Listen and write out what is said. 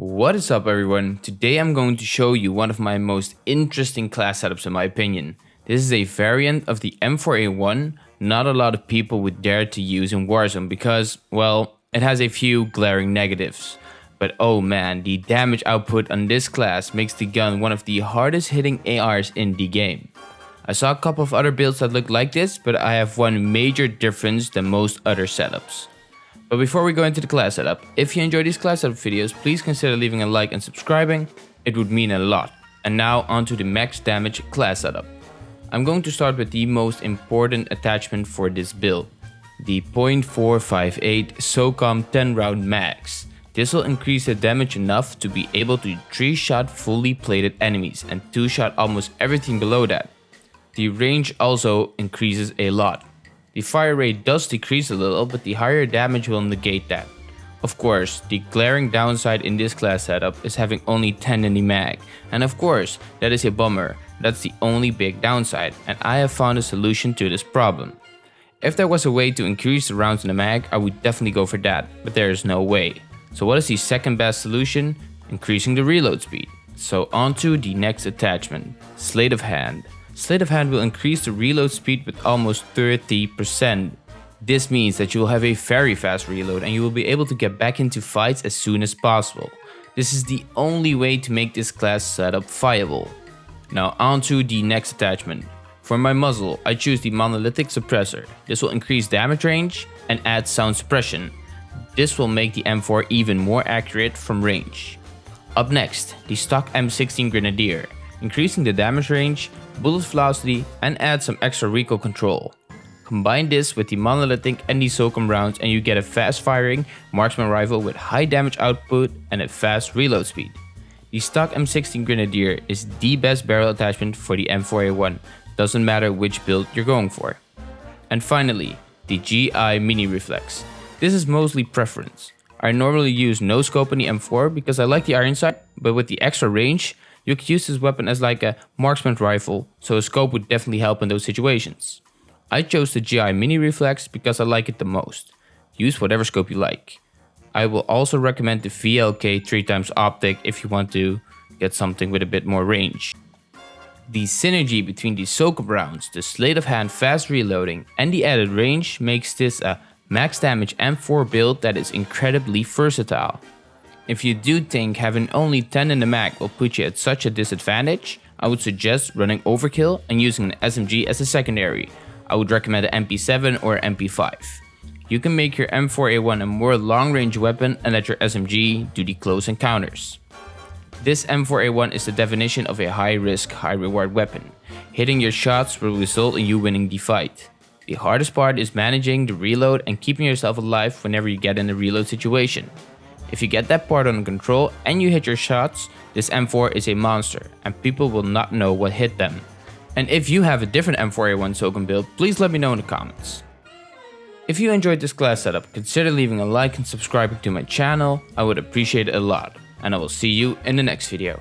What is up everyone? Today I'm going to show you one of my most interesting class setups in my opinion. This is a variant of the M4A1 not a lot of people would dare to use in Warzone because, well, it has a few glaring negatives. But oh man, the damage output on this class makes the gun one of the hardest hitting ARs in the game. I saw a couple of other builds that look like this, but I have one major difference than most other setups. But before we go into the class setup, if you enjoy these class setup videos, please consider leaving a like and subscribing, it would mean a lot. And now onto the max damage class setup. I'm going to start with the most important attachment for this build, the .458 SOCOM 10 round max. This will increase the damage enough to be able to 3-shot fully plated enemies and 2-shot almost everything below that. The range also increases a lot. The fire rate does decrease a little, but the higher damage will negate that. Of course, the glaring downside in this class setup is having only 10 in the mag, and of course, that is a bummer, that's the only big downside, and I have found a solution to this problem. If there was a way to increase the rounds in the mag, I would definitely go for that, but there is no way. So what is the second best solution? Increasing the reload speed. So on to the next attachment, Sleight of Hand. Sleight of Hand will increase the reload speed with almost 30%. This means that you will have a very fast reload and you will be able to get back into fights as soon as possible. This is the only way to make this class setup viable. Now onto the next attachment. For my muzzle, I choose the monolithic suppressor. This will increase damage range and add sound suppression. This will make the M4 even more accurate from range. Up next, the stock M16 Grenadier, increasing the damage range, bullet velocity and add some extra recoil control. Combine this with the monolithic and the SOCOM rounds and you get a fast firing marksman rifle with high damage output and a fast reload speed. The stock M16 Grenadier is the best barrel attachment for the M4A1, doesn't matter which build you're going for. And finally, the GI Mini Reflex. This is mostly preference. I normally use no scope on the M4 because I like the iron sight, but with the extra range, you could use this weapon as like a marksman rifle, so a scope would definitely help in those situations. I chose the GI Mini Reflex because I like it the most. Use whatever scope you like. I will also recommend the VLK 3x optic if you want to get something with a bit more range. The synergy between the SOCOM rounds, the sleight of hand fast reloading and the added range makes this a max damage M4 build that is incredibly versatile. If you do think having only 10 in the mag will put you at such a disadvantage, I would suggest running overkill and using an SMG as a secondary. I would recommend an MP7 or MP5 you can make your M4A1 a more long-range weapon and let your SMG do the close encounters. This M4A1 is the definition of a high-risk, high-reward weapon. Hitting your shots will result in you winning the fight. The hardest part is managing the reload and keeping yourself alive whenever you get in a reload situation. If you get that part under control and you hit your shots, this M4 is a monster and people will not know what hit them. And if you have a different M4A1 SOCOM build, please let me know in the comments. If you enjoyed this class setup, consider leaving a like and subscribing to my channel, I would appreciate it a lot. And I will see you in the next video.